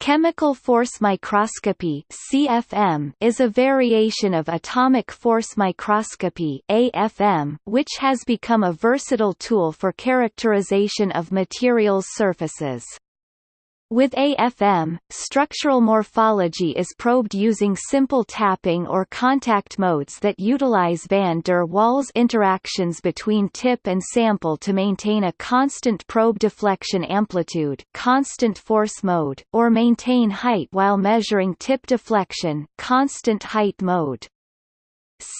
Chemical force microscopy (CFM) is a variation of atomic force microscopy (AFM), which has become a versatile tool for characterization of materials surfaces. With AFM, structural morphology is probed using simple tapping or contact modes that utilize van der Waals interactions between tip and sample to maintain a constant probe deflection amplitude constant force mode, or maintain height while measuring tip deflection constant height mode.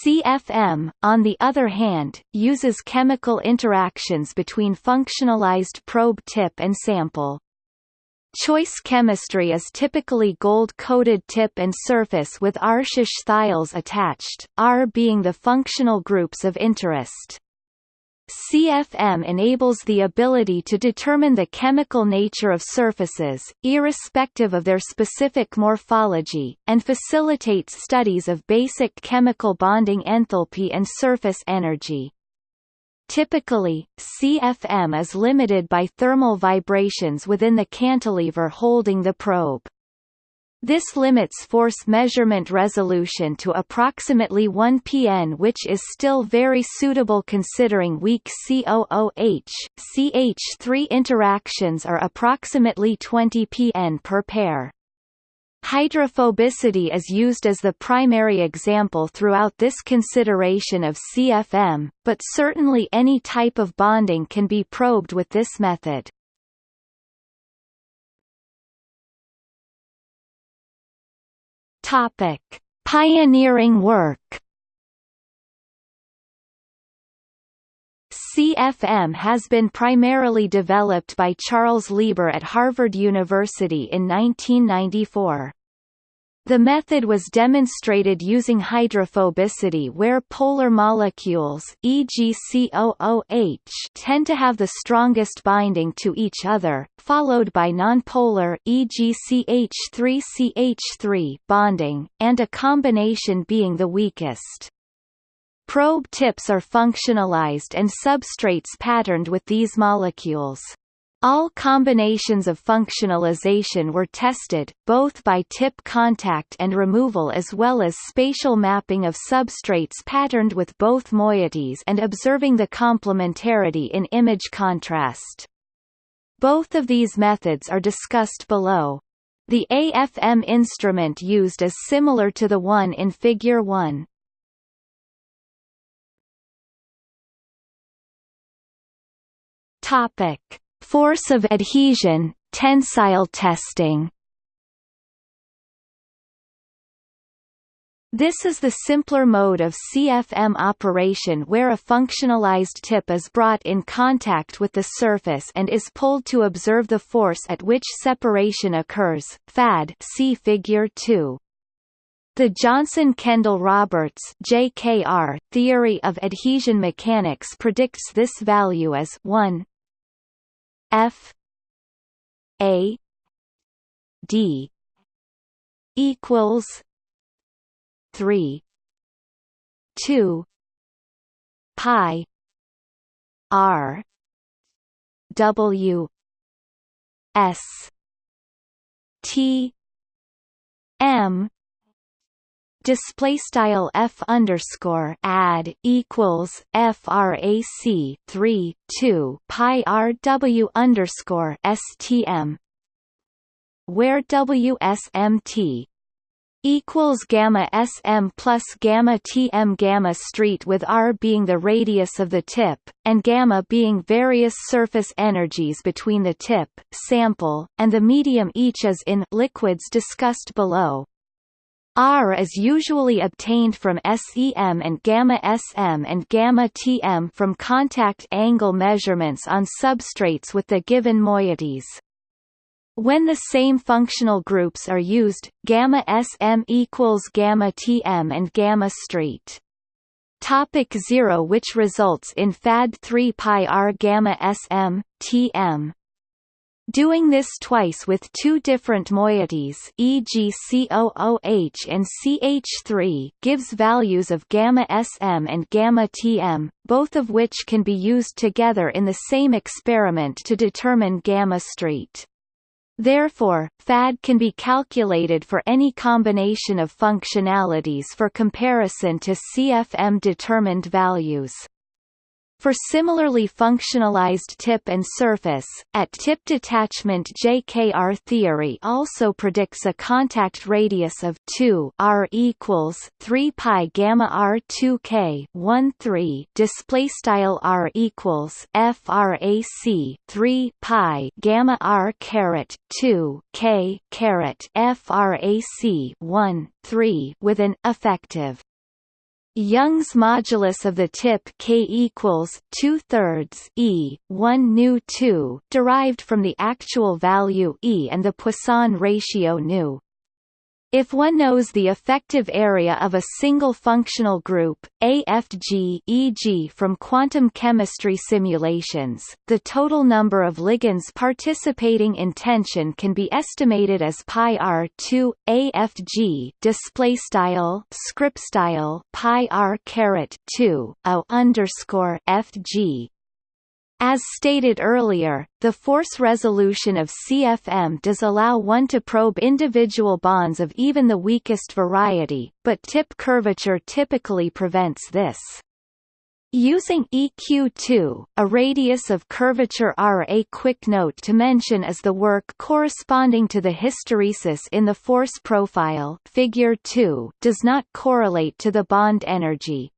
CFM, on the other hand, uses chemical interactions between functionalized probe tip and sample. Choice chemistry is typically gold-coated tip and surface with R-SH thiols attached, R being the functional groups of interest. CFM enables the ability to determine the chemical nature of surfaces, irrespective of their specific morphology, and facilitates studies of basic chemical bonding enthalpy and surface energy. Typically, CFM is limited by thermal vibrations within the cantilever holding the probe. This limits force measurement resolution to approximately 1 pn which is still very suitable considering weak COOH, CH3 interactions are approximately 20 pn per pair. Hydrophobicity is used as the primary example throughout this consideration of CFM, but certainly any type of bonding can be probed with this method. Topic: Pioneering work. CFM has been primarily developed by Charles Lieber at Harvard University in 1994. The method was demonstrated using hydrophobicity where polar molecules e.g. COOH tend to have the strongest binding to each other, followed by nonpolar e.g. CH3CH3 bonding, and a combination being the weakest. Probe tips are functionalized and substrates patterned with these molecules. All combinations of functionalization were tested, both by tip contact and removal as well as spatial mapping of substrates patterned with both moieties and observing the complementarity in image contrast. Both of these methods are discussed below. The AFM instrument used is similar to the one in Figure 1. Topic: Force of adhesion, tensile testing. This is the simpler mode of CFM operation where a functionalized tip is brought in contact with the surface and is pulled to observe the force at which separation occurs. FAD see figure 2. The Johnson-Kendall-Roberts (JKR) theory of adhesion mechanics predicts this value as 1 F A D equals three two pi R W S T M display style f underscore add equals frac 3 2 pi rw underscore stm where wsmt equals gamma sm plus gamma tm gamma street with r being the radius of the tip and gamma being various surface energies between the tip sample and the medium each as in liquids discussed below R is usually obtained from SEM and gamma-SM and gamma-TM from contact angle measurements on substrates with the given moieties. When the same functional groups are used, gamma-SM equals gamma-TM and gamma-street. Topic 0 which results in FAD 3 pi r gamma SM, TM. Doing this twice with two different moieties e.g. COOH and CH3 gives values of gamma SM and gamma TM, both of which can be used together in the same experiment to determine gamma street. Therefore, FAD can be calculated for any combination of functionalities for comparison to CFM-determined values. For similarly functionalized tip and surface, at tip detachment JKR theory also predicts a contact radius of 2 r equals 3 pi gamma r 2 k 1 3 display style r equals frac 3 pi gamma r caret 2 k caret frac 1 3 with an effective Young's modulus of the tip k equals two thirds e one nu two, derived from the actual value e and the Poisson ratio nu. If one knows the effective area of a single functional group, AFG e.g. from quantum chemistry simulations, the total number of ligands participating in tension can be estimated as pi r2 AFG display style script style pi r caret 2 o underscore FG as stated earlier, the force resolution of CFM does allow one to probe individual bonds of even the weakest variety, but tip curvature typically prevents this. Using EQ2, a radius of curvature R. A quick note to mention is the work corresponding to the hysteresis in the force profile figure 2 does not correlate to the bond energy,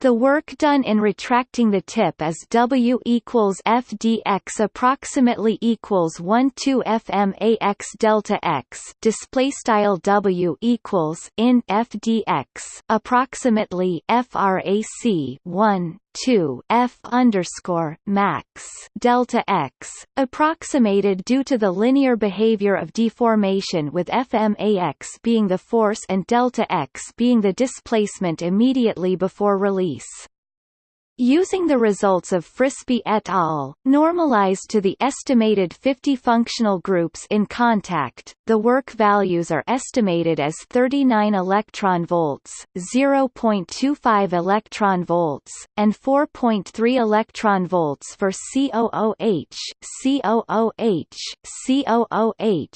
the work done in retracting the tip is W equals FDX approximately equals 1 2 FMAX delta X display style W equals in FDX approximately FRAC 1 2 f underscore max delta x, approximated due to the linear behavior of deformation with fmax being the force and delta x being the displacement immediately before release. Using the results of Frisbie et al., normalized to the estimated 50 functional groups in contact, the work values are estimated as 39 electron volts, 0.25 electron volts, and 4.3 electron volts for COOH, COOH, COOH,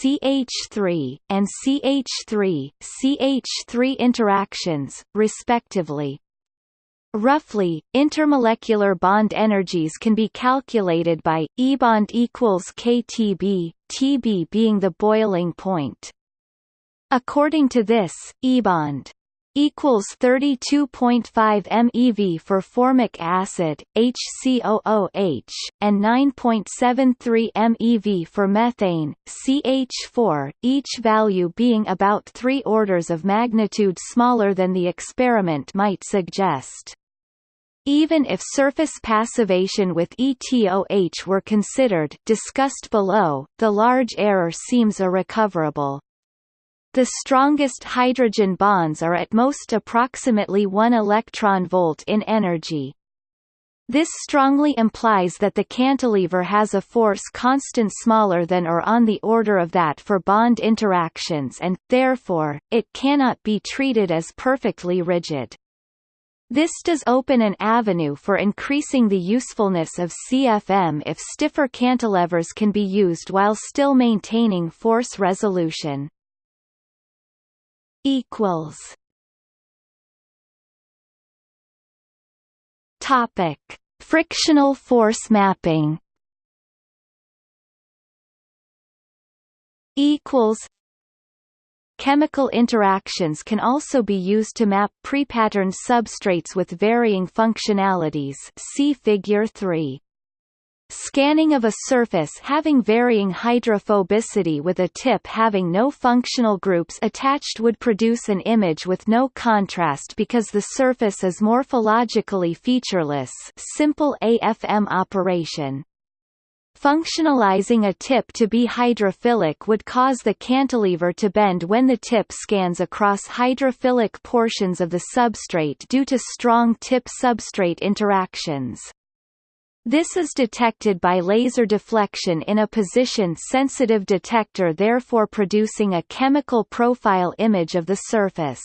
CH3, and CH3, CH3 interactions, respectively. Roughly, intermolecular bond energies can be calculated by E bond equals KTB, Tb being the boiling point. According to this, E bond equals 32.5 MeV for formic acid, HCOOH, and 9.73 MeV for methane, CH4, each value being about three orders of magnitude smaller than the experiment might suggest. Even if surface passivation with ETOH were considered discussed below, the large error seems irrecoverable. The strongest hydrogen bonds are at most approximately 1 electron volt in energy. This strongly implies that the cantilever has a force constant smaller than or on the order of that for bond interactions and, therefore, it cannot be treated as perfectly rigid. This does open an avenue for increasing the usefulness of CFM if stiffer cantilevers can be used while still maintaining force resolution. Equals. Topic: Frictional force mapping. Equals. Chemical interactions can also be used to map prepatterned substrates with varying functionalities see Figure 3. Scanning of a surface having varying hydrophobicity with a tip having no functional groups attached would produce an image with no contrast because the surface is morphologically featureless simple AFM operation. Functionalizing a tip to be hydrophilic would cause the cantilever to bend when the tip scans across hydrophilic portions of the substrate due to strong tip-substrate interactions. This is detected by laser deflection in a position-sensitive detector therefore producing a chemical profile image of the surface.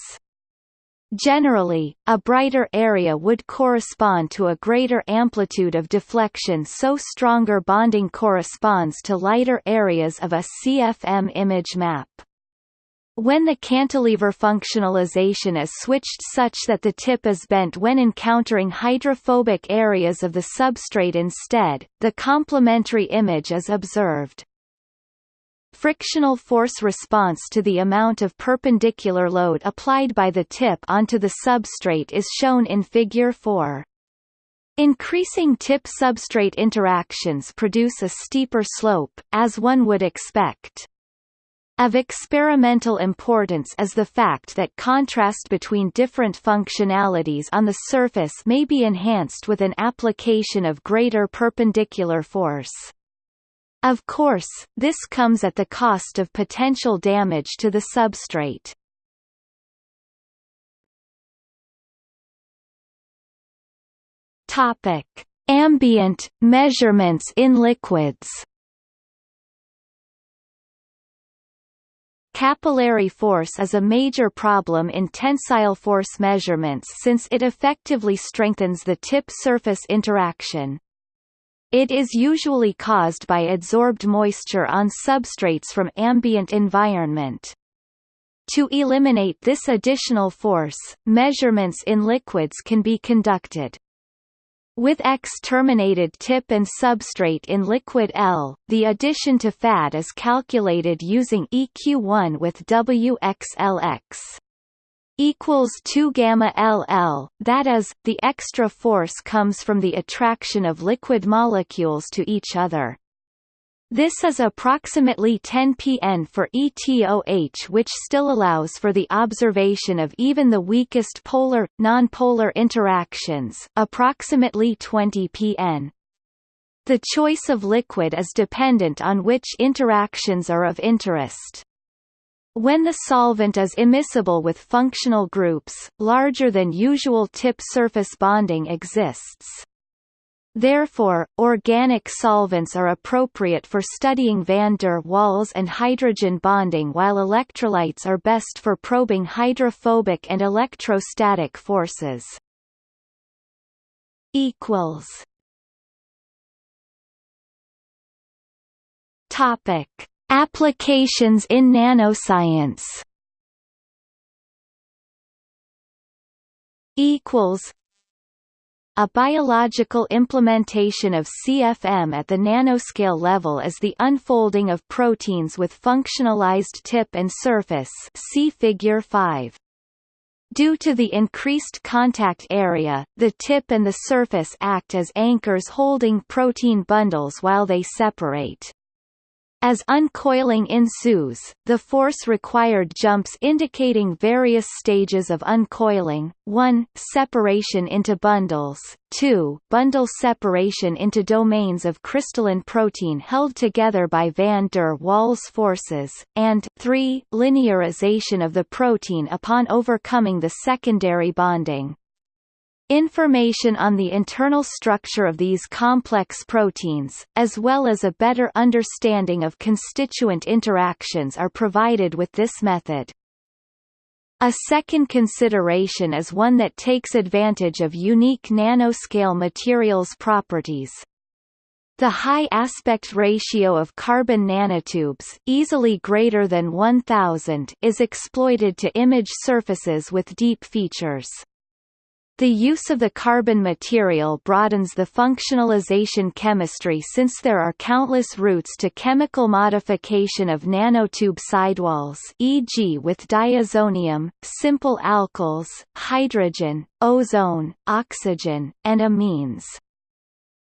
Generally, a brighter area would correspond to a greater amplitude of deflection so stronger bonding corresponds to lighter areas of a CFM image map. When the cantilever functionalization is switched such that the tip is bent when encountering hydrophobic areas of the substrate instead, the complementary image is observed. Frictional force response to the amount of perpendicular load applied by the tip onto the substrate is shown in Figure 4. Increasing tip-substrate interactions produce a steeper slope, as one would expect. Of experimental importance is the fact that contrast between different functionalities on the surface may be enhanced with an application of greater perpendicular force. Of course, this comes at the cost of potential damage to the substrate. Topic: Ambient measurements in liquids. Capillary force is a major problem in tensile force measurements since it effectively strengthens the tip-surface interaction. It is usually caused by adsorbed moisture on substrates from ambient environment. To eliminate this additional force, measurements in liquids can be conducted. With X-terminated tip and substrate in liquid L, the addition to FAD is calculated using EQ1 with WXLX equals 2 gamma LL that is the extra force comes from the attraction of liquid molecules to each other this is approximately 10 pn for ETOH which still allows for the observation of even the weakest polar, nonpolar interactions approximately 20 pn. The choice of liquid is dependent on which interactions are of interest. When the solvent is immiscible with functional groups, larger than usual tip surface bonding exists. Therefore, organic solvents are appropriate for studying van der Waals and hydrogen bonding while electrolytes are best for probing hydrophobic and electrostatic forces. Topic: Applications in nanoscience. Equals a biological implementation of CFM at the nanoscale level is the unfolding of proteins with functionalized tip and surface see figure 5. Due to the increased contact area, the tip and the surface act as anchors holding protein bundles while they separate. As uncoiling ensues, the force required jumps indicating various stages of uncoiling, 1 separation into bundles, 2 bundle separation into domains of crystalline protein held together by van der Waals forces, and 3 linearization of the protein upon overcoming the secondary bonding. Information on the internal structure of these complex proteins, as well as a better understanding of constituent interactions are provided with this method. A second consideration is one that takes advantage of unique nanoscale materials properties. The high aspect ratio of carbon nanotubes easily greater than 1000 is exploited to image surfaces with deep features. The use of the carbon material broadens the functionalization chemistry since there are countless routes to chemical modification of nanotube sidewalls e.g. with diazonium, simple alkyls, hydrogen, ozone, oxygen, and amines.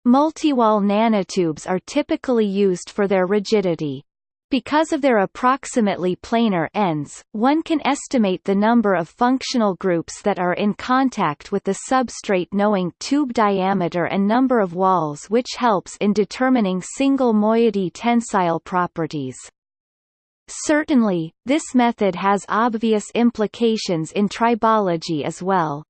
Multiwall nanotubes are typically used for their rigidity. Because of their approximately planar ends, one can estimate the number of functional groups that are in contact with the substrate knowing tube diameter and number of walls which helps in determining single moiety tensile properties. Certainly, this method has obvious implications in tribology as well.